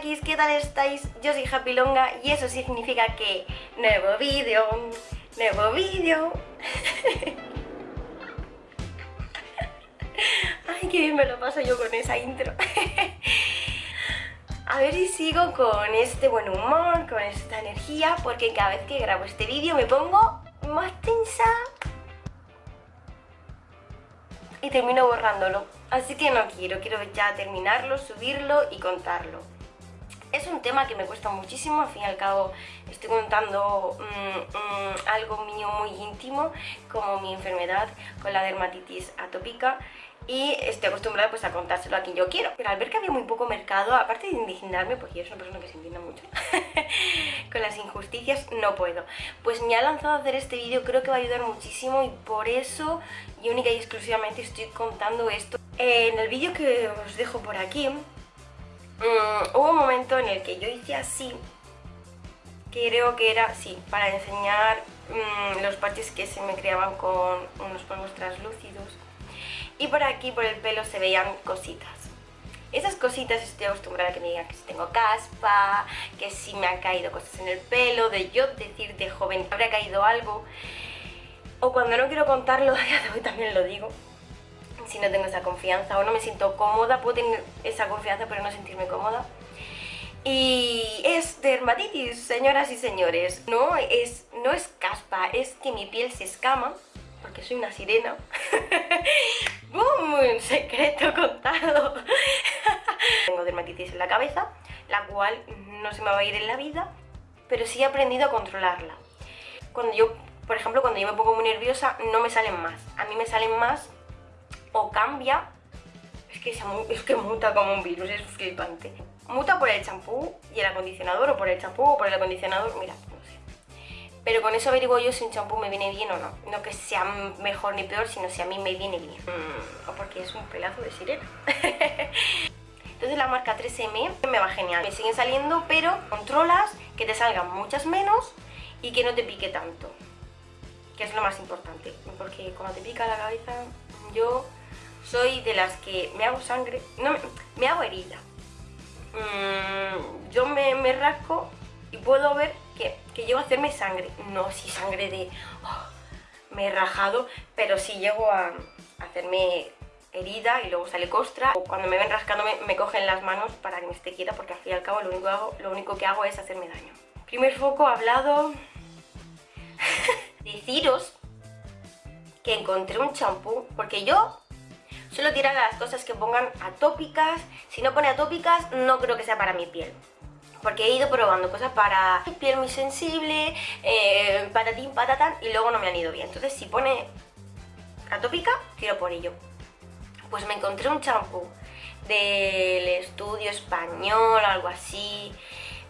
¿qué tal estáis? Yo soy Happy Longa y eso significa que nuevo vídeo, nuevo vídeo. Ay, qué bien me lo paso yo con esa intro. A ver si sigo con este buen humor, con esta energía, porque cada vez que grabo este vídeo me pongo más tensa y termino borrándolo. Así que no quiero, quiero ya terminarlo, subirlo y contarlo. Es un tema que me cuesta muchísimo, al fin y al cabo estoy contando mm, mm, algo mío muy íntimo, como mi enfermedad con la dermatitis atópica y estoy acostumbrada pues a contárselo a quien yo quiero. Pero al ver que había muy poco mercado, aparte de indignarme, porque yo soy una persona que se indigna mucho con las injusticias, no puedo. Pues me ha lanzado a hacer este vídeo, creo que va a ayudar muchísimo y por eso y única y exclusivamente estoy contando esto. En el vídeo que os dejo por aquí, mm, hubo un momento en el que yo hice así, creo que era, sí, para enseñar mm, los parches que se me creaban con unos polvos translúcidos y por aquí, por el pelo, se veían cositas. Esas cositas estoy acostumbrada a que me digan que si tengo caspa, que si me han caído cosas en el pelo, de yo decir de joven habrá caído algo. O cuando no quiero contarlo, hoy también lo digo. Si no tengo esa confianza o no me siento cómoda, puedo tener esa confianza pero no sentirme cómoda. Y es dermatitis, señoras y señores. No es, no es caspa, es que mi piel se escama porque soy una sirena. ¡Bum! Secreto contado. Tengo dermatitis en la cabeza, la cual no se me va a ir en la vida, pero sí he aprendido a controlarla. Cuando yo, por ejemplo, cuando yo me pongo muy nerviosa, no me salen más. A mí me salen más o cambia, es que, es que muta como un virus, es flipante. Muta por el champú y el acondicionador, o por el champú o por el acondicionador, mira, pero con eso averiguo yo si un champú me viene bien o no. No que sea mejor ni peor, sino si a mí me viene bien. Mm, o porque es un pelazo de sirena. Entonces la marca 3M me va genial. Me siguen saliendo, pero controlas que te salgan muchas menos y que no te pique tanto. Que es lo más importante. Porque cuando te pica la cabeza, yo soy de las que me hago sangre, no, me hago herida. Mm, yo me, me rasco y puedo ver que, llego a hacerme sangre. No si sangre de... Oh, me he rajado, pero sí llego a hacerme herida y luego sale costra. O cuando me ven rascándome me cogen las manos para que me esté quieta porque al fin y al cabo lo único que hago, lo único que hago es hacerme daño. Primer foco hablado... Deciros que encontré un champú porque yo suelo tirar a las cosas que pongan atópicas. Si no pone atópicas no creo que sea para mi piel porque he ido probando cosas para piel muy sensible, eh, patatín, patatán, y luego no me han ido bien. Entonces si pone atópica, tiro por ello. Pues me encontré un champú del estudio español, algo así,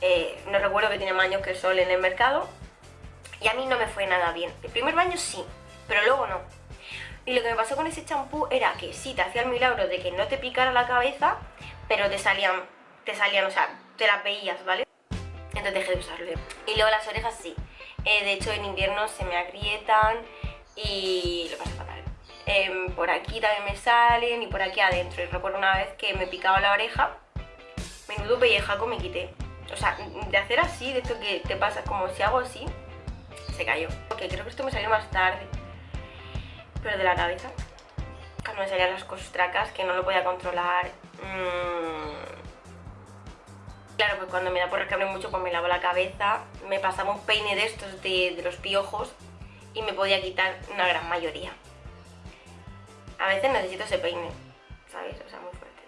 eh, no recuerdo que tiene años que sol en el mercado, y a mí no me fue nada bien. El primer baño sí, pero luego no. Y lo que me pasó con ese champú era que sí, te hacía el milagro de que no te picara la cabeza, pero te salían, te salían, o sea, te las veías, ¿vale? Entonces dejé de usarlo. Y luego las orejas sí. Eh, de hecho en invierno se me agrietan y lo paso fatal. Em, por aquí también me salen y por aquí adentro. Y recuerdo una vez que me picaba la oreja, menudo pellejaco me quité. O sea, de hacer así, de esto que te pasa, como si hago así, se cayó. Ok, creo que esto me salió más tarde. Pero de la cabeza, cuando me salían las costracas, que no lo podía controlar. Mmm Claro, pues cuando me da por rascarme mucho, pues me lavo la cabeza, me pasaba un peine de estos de, los piojos y me podía quitar una gran mayoría. A veces necesito ese peine, ¿sabéis? O sea, muy fuerte.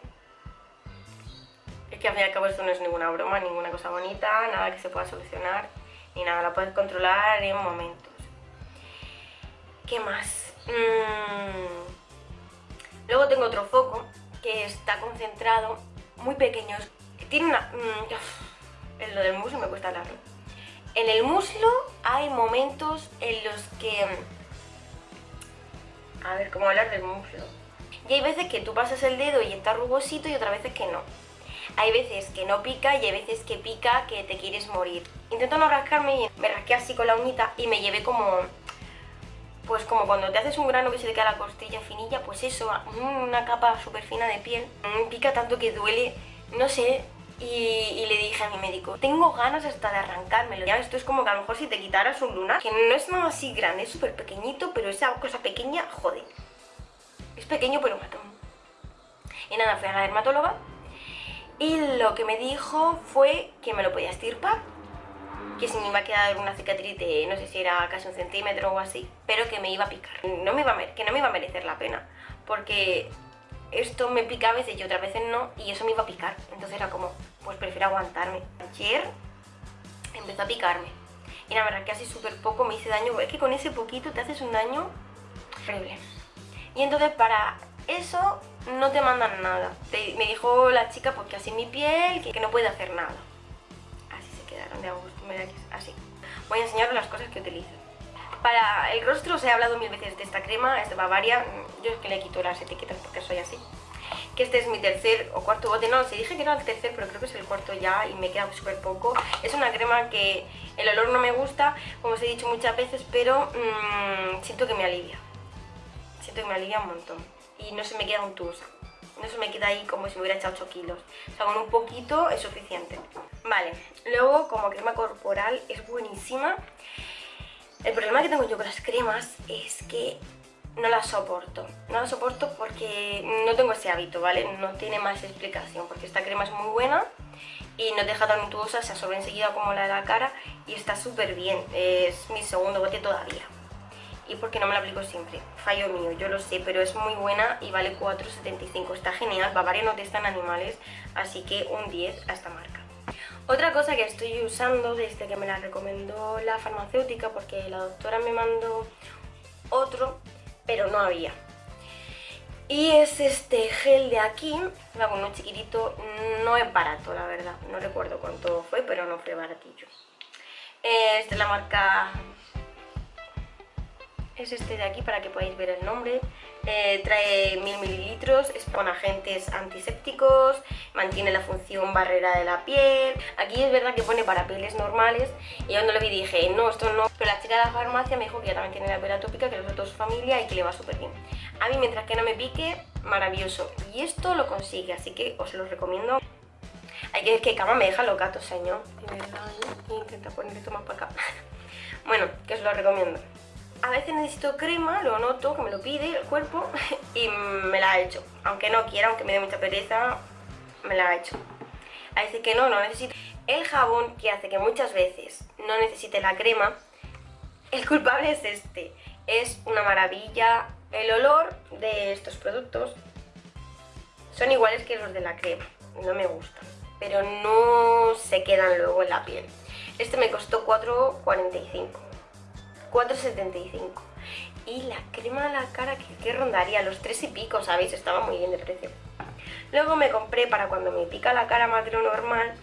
Es que al fin y al cabo esto no es ninguna broma, ninguna cosa bonita, nada que se pueda solucionar, ni nada, la puedes controlar en momentos. ¿Qué más? Mm. Luego tengo otro foco que está concentrado, muy pequeño, tiene una... Mm, en lo del muslo me cuesta hablarlo. En el muslo hay momentos en los que... Mm, a ver, ¿cómo hablar del muslo? Y hay veces que tú pasas el dedo y está rugosito y otras veces que no. Hay veces que no pica y hay veces que pica que te quieres morir. Intento no rascarme y me rasqué así con la uñita y me llevé como... Pues como cuando te haces un grano que se le queda la costilla finilla, pues eso, una capa súper fina de piel. Mm, pica tanto que duele, no sé, y, le dije a mi médico, tengo ganas hasta de arrancármelo. Ya esto es como que a lo mejor si te quitaras un lunar, que no es nada así grande, es súper pequeñito, pero esa cosa pequeña, jode. Es pequeño pero matón. Y nada, fui a la dermatóloga y lo que me dijo fue que me lo podía estirpar, que si me iba a quedar una cicatriz de, no sé si era casi un centímetro o así, pero que me iba a picar. No me iba a, que no me iba a merecer la pena, porque esto me pica a veces y otras veces no, y eso me iba a picar. Entonces era como, pues prefiero aguantarme. Ayer empezó a picarme. Y la verdad que así súper poco me hice daño. Es que con ese poquito te haces un daño horrible. Y entonces para eso no te mandan nada. me dijo la chica pues que así mi piel, que, no puede hacer nada. De gusto, así. Voy a enseñaros las cosas que utilizo. Para el rostro os he hablado mil veces de esta crema, es de Bavaria. Yo es que le quito las etiquetas porque soy así. Que este es mi tercer o cuarto bote. No, se dije que era el tercer, pero creo que es el cuarto ya y me queda súper poco. Es una crema que el olor no me gusta, como os he dicho muchas veces, pero mmm, siento que me alivia. Siento que me alivia un montón. Y no se me queda un untuosa. No se me queda ahí como si me hubiera echado 8 kilos. O sea, con un poquito es suficiente. Vale, luego como crema corporal es buenísima. El problema que tengo yo con las cremas es que no las soporto. No las soporto porque no tengo ese hábito, ¿vale? No tiene más explicación, porque esta crema es muy buena y no deja tan untuosa, se absorbe enseguida como la de la cara y está súper bien. Es mi segundo bote todavía. Y porque no me la aplico siempre. Fallo mío, yo lo sé, pero es muy buena y vale 4,75. Está genial, Bavaria no testan animales, así que un 10 a esta marca. Otra cosa que estoy usando desde que me la recomendó la farmacéutica, porque la doctora me mandó otro, pero no había. Y es este gel de aquí, va un chiquitito, no es barato la verdad, no recuerdo cuánto fue, pero no fue baratillo. Es la marca es este de aquí para que podáis ver el nombre. Eh, trae 1000 mililitros, es con agentes antisépticos, mantiene la función barrera de la piel. Aquí es verdad que pone para pieles normales y yo cuando lo vi dije, no, esto no. Pero la chica de la farmacia me dijo que ya también tiene la piel atópica, que los su familia y que le va súper bien. A mí mientras que no me pique, maravilloso. Y esto lo consigue, así que os lo recomiendo. Hay que ver que cama me deja loca, señor. Intenta poner esto más para acá. bueno, que os lo recomiendo a veces necesito crema, lo noto, que me lo pide el cuerpo y me la ha hecho. Aunque no quiera, aunque me dé mucha pereza, me la ha hecho. A veces que no, no necesito. El jabón que hace que muchas veces no necesite la crema, el culpable es este. Es una maravilla. El olor de estos productos son iguales que los de la crema. No me gustan. Pero no se quedan luego en la piel. Este me costó 4,45 4,75 y la crema de la cara que, rondaría los 3 y pico, ¿sabéis? Estaba muy bien de precio. Luego me compré para cuando me pica la cara más de lo normal,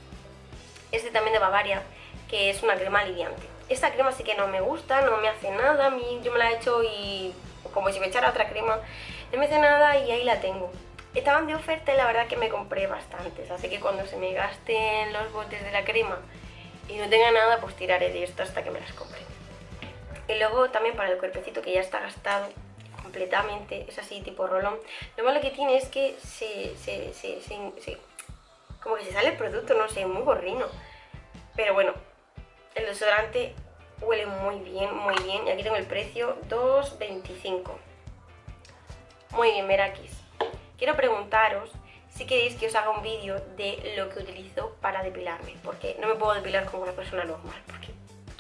este también de Bavaria, que es una crema aliviante. Esta crema sí que no me gusta, no me hace nada, a mí yo me la he hecho y como si me echara otra crema, no me hace nada y ahí la tengo. Estaban de oferta y la verdad que me compré bastantes, así que cuando se me gasten los botes de la crema y no tenga nada, pues tiraré de esto hasta que me las compre. Y luego también para el cuerpecito que ya está gastado completamente, es así tipo rolón. Lo malo que tiene es que se, se, se, se como que se sale el producto, no sé, muy gorrino. Pero bueno, el desodorante huele muy bien, muy bien. Y aquí tengo el precio, 2,25. Muy bien, Merakis. Quiero preguntaros si queréis que os haga un vídeo de lo que utilizo para depilarme. Porque no me puedo depilar como una persona normal, porque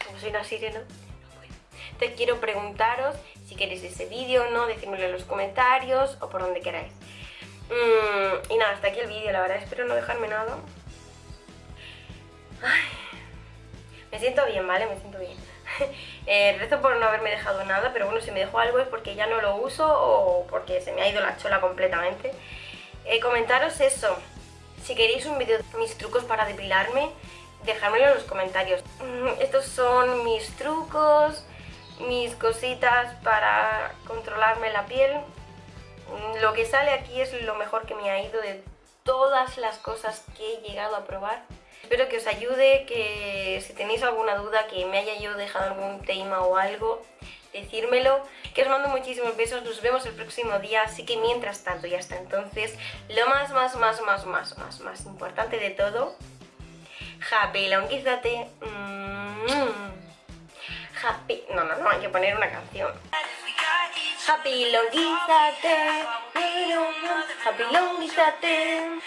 como soy una sirena, te quiero preguntaros si queréis ese vídeo o no, decídmelo en los comentarios o por donde queráis. Mm, y nada, hasta aquí el vídeo, la verdad, espero no dejarme nada. me siento bien, ¿vale? Me siento bien. eh, rezo por no haberme dejado nada, pero bueno, si me dejo algo es porque ya no lo uso o porque se me ha ido la chola completamente. Eh, comentaros eso, si queréis un vídeo de mis trucos para depilarme, dejármelo en los comentarios. Mm, estos son mis trucos, mis cositas para controlarme la piel. Lo que sale aquí es lo mejor que me ha ido de todas las cosas que he llegado a probar. Espero que os ayude, que si tenéis alguna duda, que me haya yo dejado algún tema o algo, decírmelo. Que os mando muchísimos besos, nos vemos el próximo día, así que mientras tanto y hasta entonces, lo más, más, más, más, más, más, más importante de todo, happy long Happy... No, no, no, hay que poner una canción. Happy longuízate, happy longuízate.